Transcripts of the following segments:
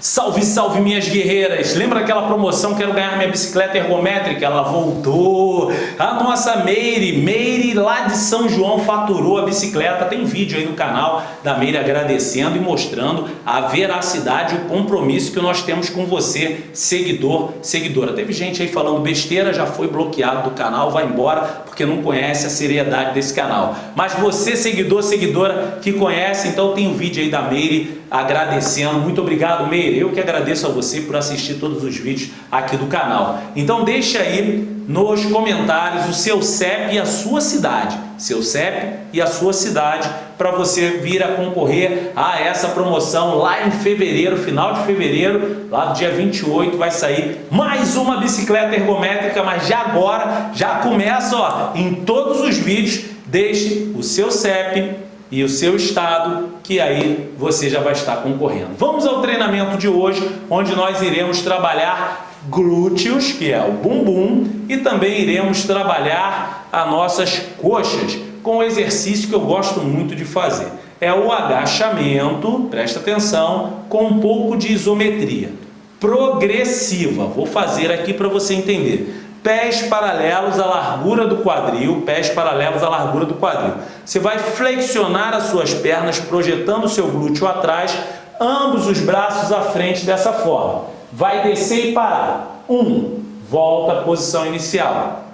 Salve, salve minhas guerreiras! Lembra aquela promoção Quero ganhar minha bicicleta ergométrica? Ela voltou! A nossa Meire, Meire lá de São João faturou a bicicleta. Tem vídeo aí no canal da Meire agradecendo e mostrando a veracidade o compromisso que nós temos com você, seguidor, seguidora. Teve gente aí falando besteira, já foi bloqueado do canal, vai embora porque não conhece a seriedade desse canal. Mas você, seguidor, seguidora que conhece, então tem um vídeo aí da Meire agradecendo. Muito obrigado, Meire eu que agradeço a você por assistir todos os vídeos aqui do canal. Então deixa aí nos comentários o seu CEP e a sua cidade. Seu CEP e a sua cidade para você vir a concorrer a essa promoção lá em fevereiro, final de fevereiro, lá do dia 28 vai sair mais uma bicicleta ergométrica, mas já agora, já começa ó, em todos os vídeos, deixe o seu CEP e o seu estado, que aí você já vai estar concorrendo. Vamos ao treinamento de hoje, onde nós iremos trabalhar glúteos, que é o bumbum, e também iremos trabalhar as nossas coxas, com um exercício que eu gosto muito de fazer. É o agachamento, presta atenção, com um pouco de isometria. Progressiva, vou fazer aqui para você entender pés paralelos à largura do quadril, pés paralelos à largura do quadril. Você vai flexionar as suas pernas, projetando o seu glúteo atrás, ambos os braços à frente dessa forma. Vai descer e parar. Um, volta à posição inicial.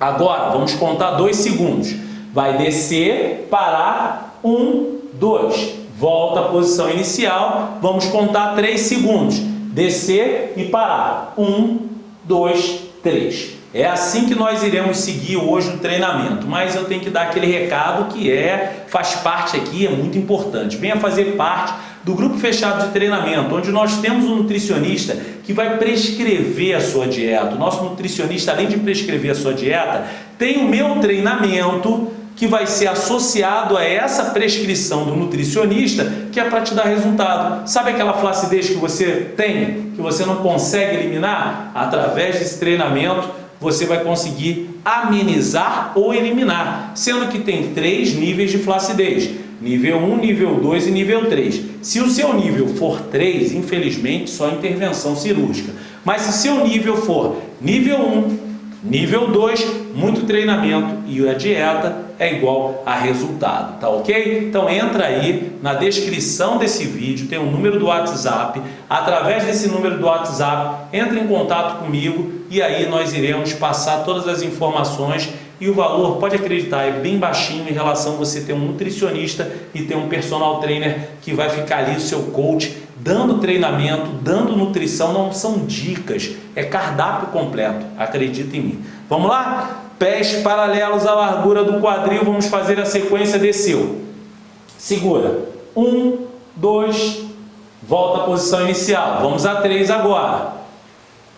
Agora, vamos contar dois segundos. Vai descer, parar, um, dois. Volta à posição inicial, vamos contar três segundos. Descer e parar. Um, dois, 3. É assim que nós iremos seguir hoje o treinamento, mas eu tenho que dar aquele recado que é, faz parte aqui, é muito importante. Venha fazer parte do grupo fechado de treinamento, onde nós temos um nutricionista que vai prescrever a sua dieta. O nosso nutricionista, além de prescrever a sua dieta, tem o meu treinamento que vai ser associado a essa prescrição do nutricionista, que é para te dar resultado. Sabe aquela flacidez que você tem, que você não consegue eliminar? Através desse treinamento, você vai conseguir amenizar ou eliminar, sendo que tem três níveis de flacidez. Nível 1, nível 2 e nível 3. Se o seu nível for 3, infelizmente, só intervenção cirúrgica. Mas se seu nível for nível 1, Nível 2, muito treinamento e a dieta é igual a resultado, tá ok? Então entra aí na descrição desse vídeo, tem o um número do WhatsApp, através desse número do WhatsApp, entre em contato comigo e aí nós iremos passar todas as informações e o valor, pode acreditar, é bem baixinho em relação a você ter um nutricionista e ter um personal trainer que vai ficar ali, seu coach, dando treinamento, dando nutrição, não são dicas, é cardápio completo, acredita em mim. Vamos lá? Pés paralelos à largura do quadril, vamos fazer a sequência desceu. Segura. Um, dois, volta à posição inicial. Vamos a três agora.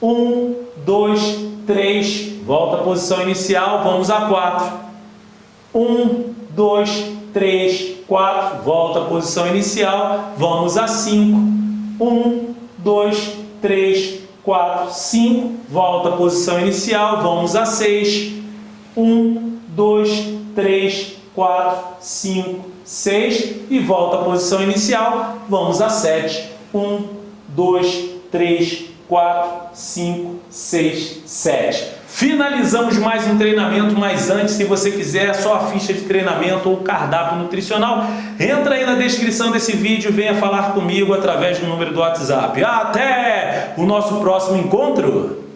Um, dois, três, volta à posição inicial, vamos a quatro. Um, dois, três, 4, volta à posição inicial, vamos a 5, 1, 2, 3, 4, 5, volta à posição inicial, vamos a 6, 1, 2, 3, 4, 5, 6 e volta à posição inicial, vamos a 7, 1, 2, 3, 4, 5, 6, 7. Finalizamos mais um treinamento, mas antes, se você quiser só a ficha de treinamento ou cardápio nutricional, entra aí na descrição desse vídeo, venha falar comigo através do número do WhatsApp. Até o nosso próximo encontro!